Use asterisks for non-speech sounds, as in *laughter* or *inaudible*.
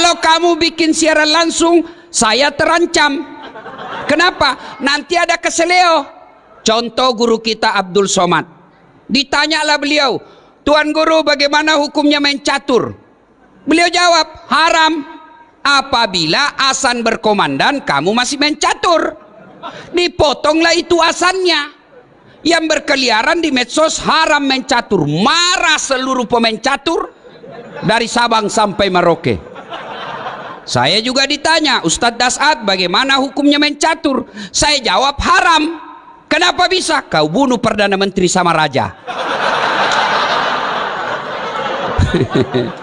kalau kamu bikin siaran langsung saya terancam. Kenapa? Nanti ada keseleo. Contoh guru kita Abdul Somad. Ditanyalah beliau Tuan Guru bagaimana hukumnya main catur? Beliau jawab haram. Apabila asan berkomandan kamu masih main catur. Dipotonglah itu asannya. Yang berkeliaran di medsos haram main catur. Marah seluruh pemain catur dari Sabang sampai Merauke saya juga ditanya Ustadz Dasat bagaimana hukumnya main catur saya jawab haram. Kenapa bisa? Kau bunuh Perdana Menteri sama Raja *laughs*